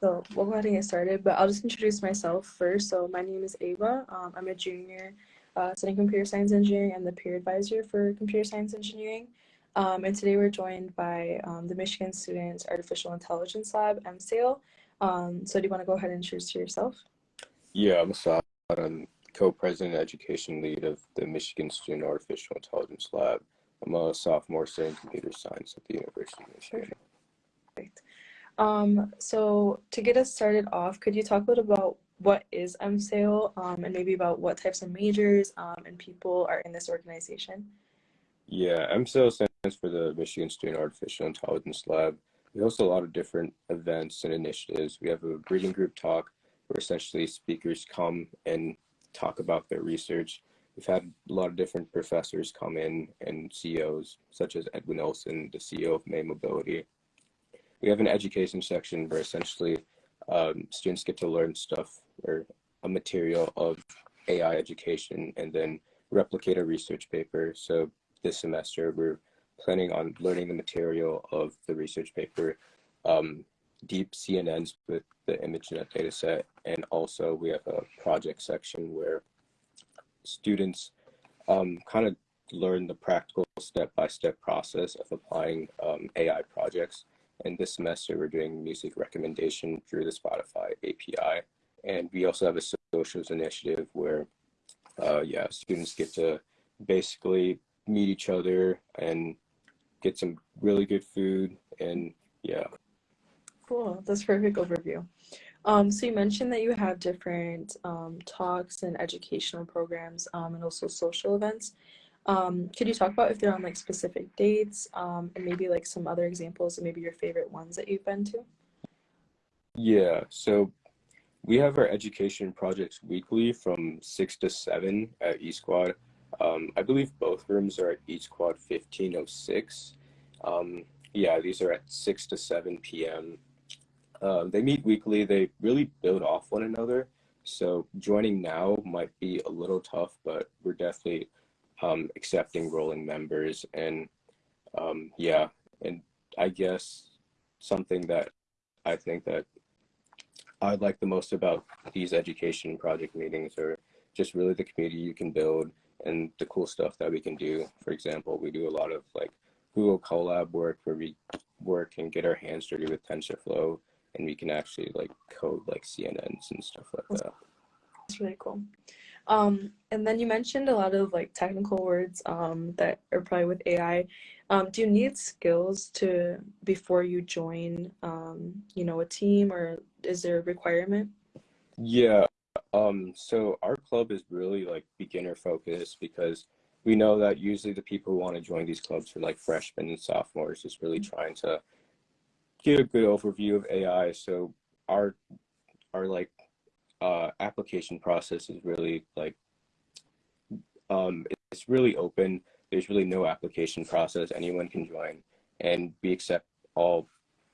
So we'll go ahead and get started, but I'll just introduce myself first. So my name is Ava. Um, I'm a junior uh, studying computer science engineering and the peer advisor for computer science engineering. Um, and today we're joined by um, the Michigan Students Artificial Intelligence Lab, MSAIL. Um, so do you want to go ahead and introduce yourself? Yeah, I'm Assad. I'm co-president and education lead of the Michigan Student Artificial Intelligence Lab. I'm a sophomore studying computer science at the University of Michigan. Perfect. Um, so to get us started off, could you talk a little about what is MSAIL um, and maybe about what types of majors um, and people are in this organization? Yeah, MSAIL stands for the Michigan Student Artificial Intelligence Lab. We host a lot of different events and initiatives. We have a reading group talk where essentially speakers come and talk about their research. We've had a lot of different professors come in and CEOs, such as Edwin Olson, the CEO of May Mobility, we have an education section where essentially um, students get to learn stuff or a material of AI education and then replicate a research paper. So this semester we're planning on learning the material of the research paper, um, deep CNNs with the ImageNet dataset, and also we have a project section where students um, kind of learn the practical step-by-step -step process of applying um, AI projects and this semester, we're doing music recommendation through the Spotify API. And we also have a socials initiative where, uh, yeah, students get to basically meet each other and get some really good food. And yeah. Cool. That's perfect overview. Um, so you mentioned that you have different um, talks and educational programs um, and also social events. Um, could you talk about if they're on like specific dates um, and maybe like some other examples and maybe your favorite ones that you've been to? Yeah, so we have our education projects weekly from 6 to 7 at E Squad. Um, I believe both rooms are at E Squad 1506. Um, yeah, these are at 6 to 7 p.m. Uh, they meet weekly. They really build off one another. So joining now might be a little tough, but we're definitely um, accepting rolling members. And um, yeah and i guess something that i think that i like the most about these education project meetings are just really the community you can build and the cool stuff that we can do. For example we do a lot of like google colab work where we work and get our hands dirty with tensorflow and we can actually like code like cnns and stuff like that. that's really cool um, and then you mentioned a lot of like technical words um, that are probably with AI. Um, do you need skills to before you join, um, you know, a team, or is there a requirement? Yeah. Um, so our club is really like beginner focused because we know that usually the people who want to join these clubs are like freshmen and sophomores, just really mm-hmm. trying to get a good overview of AI. So our our like uh, application process is really like um, it's really open. There's really no application process. Anyone can join, and we accept all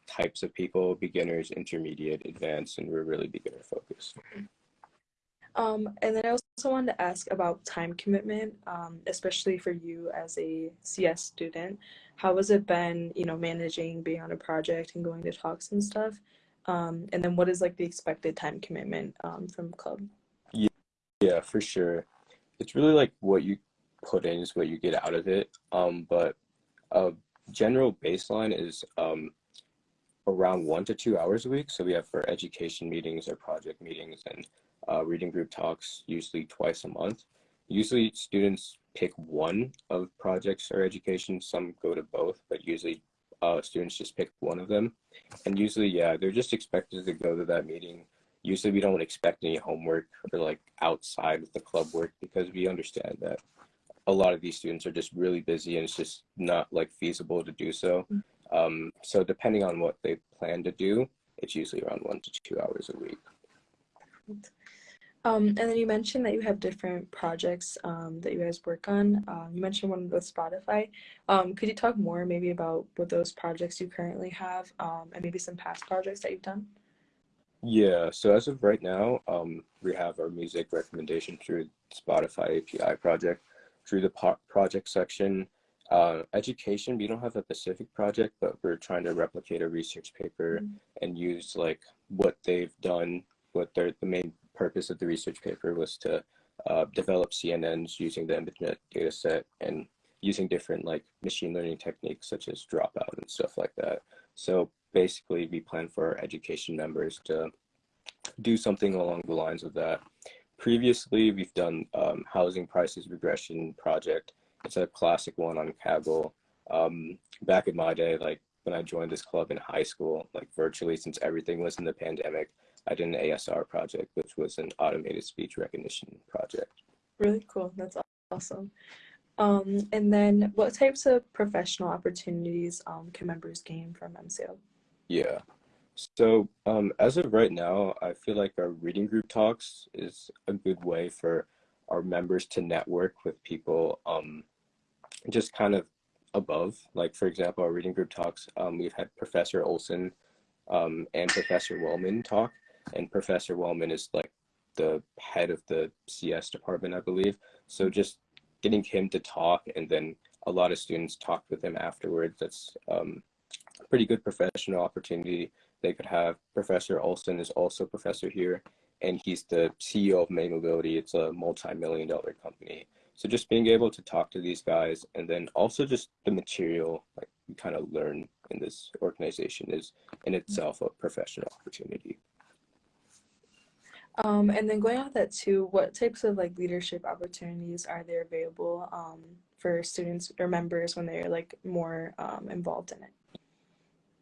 types of people: beginners, intermediate, advanced, and we're really beginner focused. Um, and then I also wanted to ask about time commitment, um, especially for you as a CS student. How has it been, you know, managing being on a project and going to talks and stuff? Um, and then what is like the expected time commitment um, from club? Yeah, yeah, for sure. It's really like what you put in is what you get out of it. Um, but a general baseline is um, around one to two hours a week. So we have for education meetings or project meetings and uh, reading group talks usually twice a month. Usually students pick one of projects or education. Some go to both, but usually uh, students just pick one of them. And usually, yeah, they're just expected to go to that meeting. Usually we don't expect any homework or like outside of the club work because we understand that a lot of these students are just really busy and it's just not like feasible to do so. Mm. Um, so depending on what they plan to do, it's usually around one to two hours a week. Um, and then you mentioned that you have different projects um, that you guys work on. Um, you mentioned one with Spotify. Um, could you talk more maybe about what those projects you currently have um, and maybe some past projects that you've done? Yeah, so as of right now, um, we have our music recommendation through Spotify API project. Through the project section, Uh, education, we don't have a specific project, but we're trying to replicate a research paper Mhm. and use like what they've done. What their the main purpose of the research paper was to uh, develop CNNs using the ImageNet data set and using different like machine learning techniques such as dropout and stuff like that. So basically, we plan for our education members to do something along the lines of that. Previously, we've done um, housing prices regression project. It's a classic one on Kaggle. Um, back in my day, like when I joined this club in high school, like virtually since everything was in the pandemic, I did an ASR project, which was an automated speech recognition project. Really cool. That's awesome. Um, and then what types of professional opportunities um, can members gain from MSAIL? Yeah. So um, as of right now, I feel like our reading group talks is a good way for our members to network with people um, just kind of above. Like for example, our reading group talks, um, we've had Professor Olson um, and Professor Wellman talk, and Professor Wellman is like the head of the CS department, I believe. So just getting him to talk and then a lot of students talked with him afterwards. That's um, a pretty good professional opportunity they could have. Professor Olson is also professor here, and he's the CEO of May Mobility. It's a multi-million dollar company. So just being able to talk to these guys and then also just the material like you kind of learn in this organization is in itself a professional opportunity. Um, and then going off that too, what types of like leadership opportunities are there available um, for students or members when they're like more um, involved in it?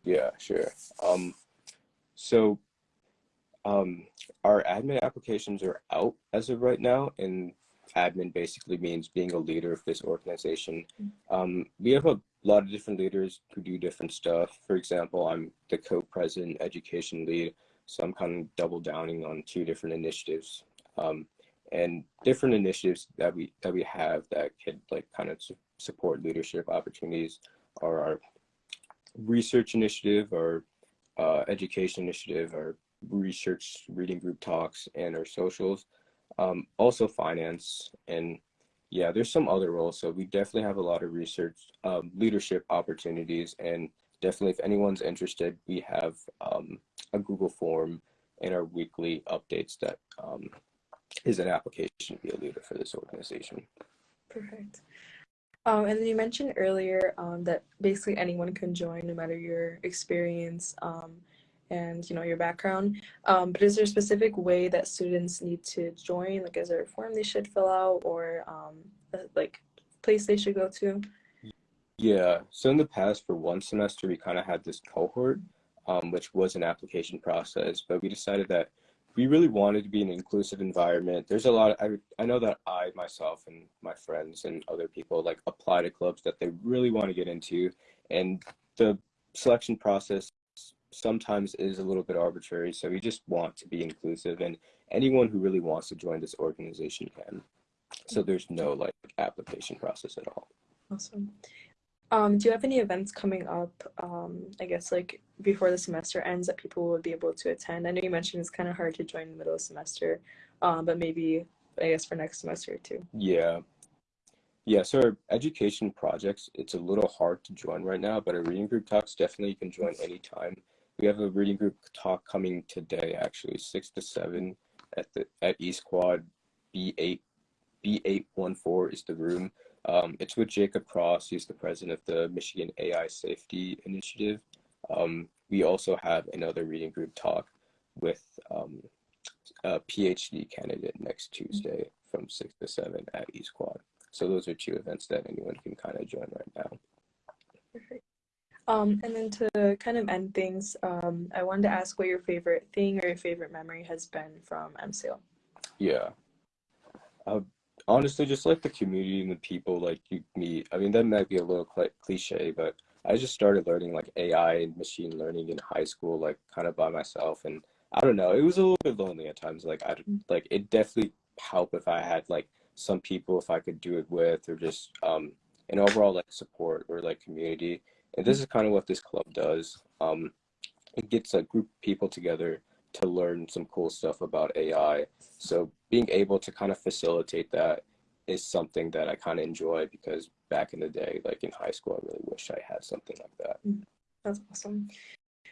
Yeah, sure. Um, so um, our admin applications are out as of right now, and admin basically means being a leader of this organization. Um, we have a lot of different leaders who do different stuff. For example, I'm the co-president education lead, so I'm kind of double downing on two different initiatives. Um, and different initiatives that we that we have that could like kind of su support leadership opportunities are our research initiative, our uh, education initiative, our research reading group talks, and our socials. Um, also finance and yeah, there's some other roles. So we definitely have a lot of research, um, leadership opportunities, and definitely if anyone's interested, we have um, a Google form and our weekly updates that um, is an application to be a leader for this organization. Perfect. Um, and then you mentioned earlier um, that basically anyone can join no matter your experience um, and you know your background. Um, but is there a specific way that students need to join? Like, is there a form they should fill out or um, a, like place they should go to? Yeah, so in the past for one semester, we kind of had this cohort, um, which was an application process, but we decided that we really wanted to be an inclusive environment. There's a lot, of, I, I know that I myself and my friends and other people like apply to clubs that they really want to get into. And the selection process sometimes is a little bit arbitrary. So we just want to be inclusive and anyone who really wants to join this organization can. So there's no like application process at all. Awesome. Um, do you have any events coming up, um, I guess, like before the semester ends that people would be able to attend? I know you mentioned it's kind of hard to join in the middle of semester, um, but maybe, I guess, for next semester too. Yeah. Yeah, so our education projects, it's a little hard to join right now, but our reading group talks, definitely you can join anytime. We have a reading group talk coming today, actually, 6 to 7 at the at East Quad B8, B814 is the room. Um, it's with Jacob Cross. He's the president of the Michigan AI Safety Initiative. Um, we also have another reading group talk with um, a PhD candidate next Tuesday from 6 to 7 at East Quad. So those are two events that anyone can kind of join right now. Perfect. Um, and then to kind of end things, um, I wanted to ask what your favorite thing or your favorite memory has been from MSAIL. Yeah. Uh, honestly, just like the community and the people like you meet. I mean, that might be a little cl cliche, but I just started learning like AI and machine learning in high school, like kind of by myself. And I don't know, it was a little bit lonely at times. Like I like it definitely help if I had like some people if I could do it with, or just um an overall like support or like community. And this is kind of what this club does. Um, it gets a group of people together to learn some cool stuff about AI. So being able to kind of facilitate that is something that I kind of enjoy because back in the day, like in high school, I really wish I had something like that. That's awesome.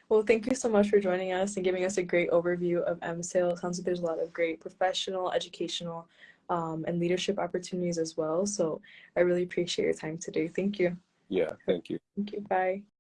Well, thank you so much for joining us and giving us a great overview of MSAIL. It sounds like there's a lot of great professional, educational, um, and leadership opportunities as well. So I really appreciate your time today. Thank you. Yeah, thank you. Thank you. Bye.